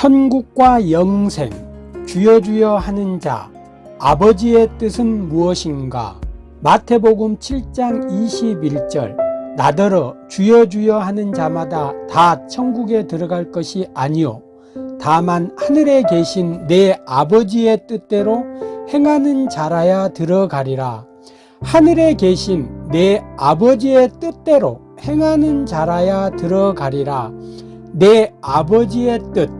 천국과 영생 주여 주여 하는 자 아버지의 뜻은 무엇인가? 마태복음 7장 21절. 나더러 주여 주여 하는 자마다 다 천국에 들어갈 것이 아니요 다만 하늘에 계신 내 아버지의 뜻대로 행하는 자라야 들어가리라. 하늘에 계신 내 아버지의 뜻대로 행하는 자라야 들어가리라. 내 아버지의 뜻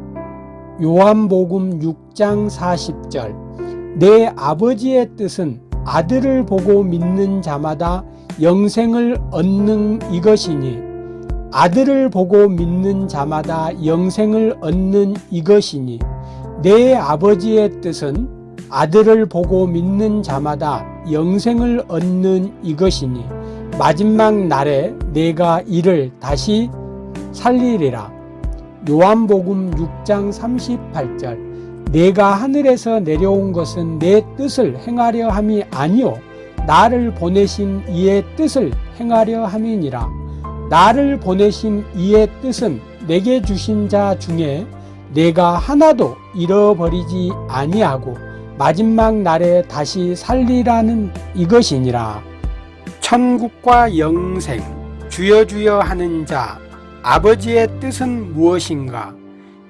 요한복음 6장 40절. 내 아버지의 뜻은 아들을 보고 믿는 자마다 영생을 얻는 이것이니 아들을 보고 믿는 자마다 영생을 얻는 이것이니 내 아버지의 뜻은 아들을 보고 믿는 자마다 영생을 얻는 이것이니 마지막 날에 내가 이를 다시 살리리라 요한복음 6장 38절 내가 하늘에서 내려온 것은 내 뜻을 행하려 함이 아니요 나를 보내신 이의 뜻을 행하려 함이니라. 나를 보내신 이의 뜻은 내게 주신 자 중에 내가 하나도 잃어버리지 아니하고 마지막 날에 다시 살리라는 이것이니라. 천국과 영생 주여 주여 하는 자 아버지의 뜻은 무엇인가?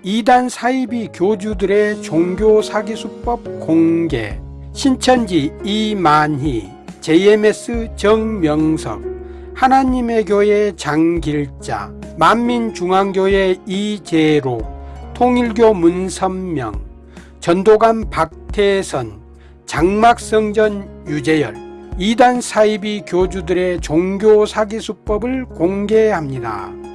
이단 사이비 교주들의 종교 사기 수법 공개. 신천지 이만희 JMS 정명석 하나님의 교회 장길자 만민중앙교회 이재로 통일교 문선명 전도감 박태선 장막성전 유재열. 이단 사이비 교주들의 종교 사기 수법을 공개합니다.